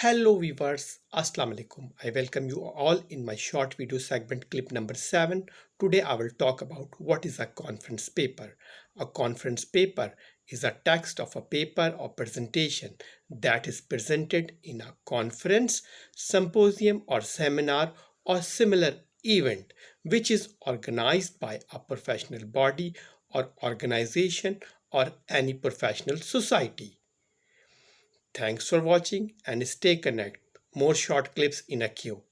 Hello viewers, Assalamu alaikum. I welcome you all in my short video segment clip number 7. Today I will talk about what is a conference paper. A conference paper is a text of a paper or presentation that is presented in a conference, symposium or seminar or similar event which is organized by a professional body or organization or any professional society. Thanks for watching and stay connected. More short clips in a queue.